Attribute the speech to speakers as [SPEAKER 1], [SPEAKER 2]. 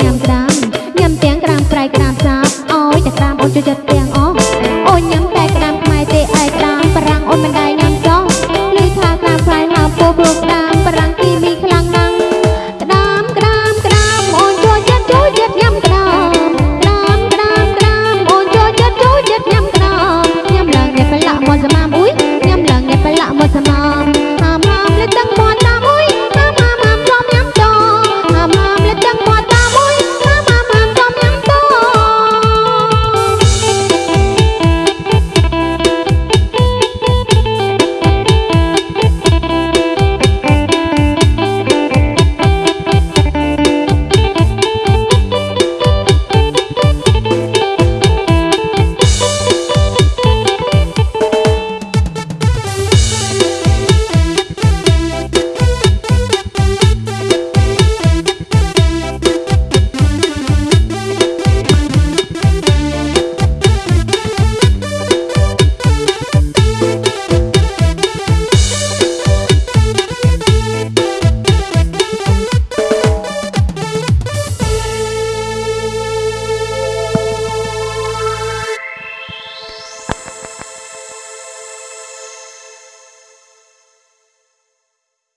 [SPEAKER 1] តាមក្តាម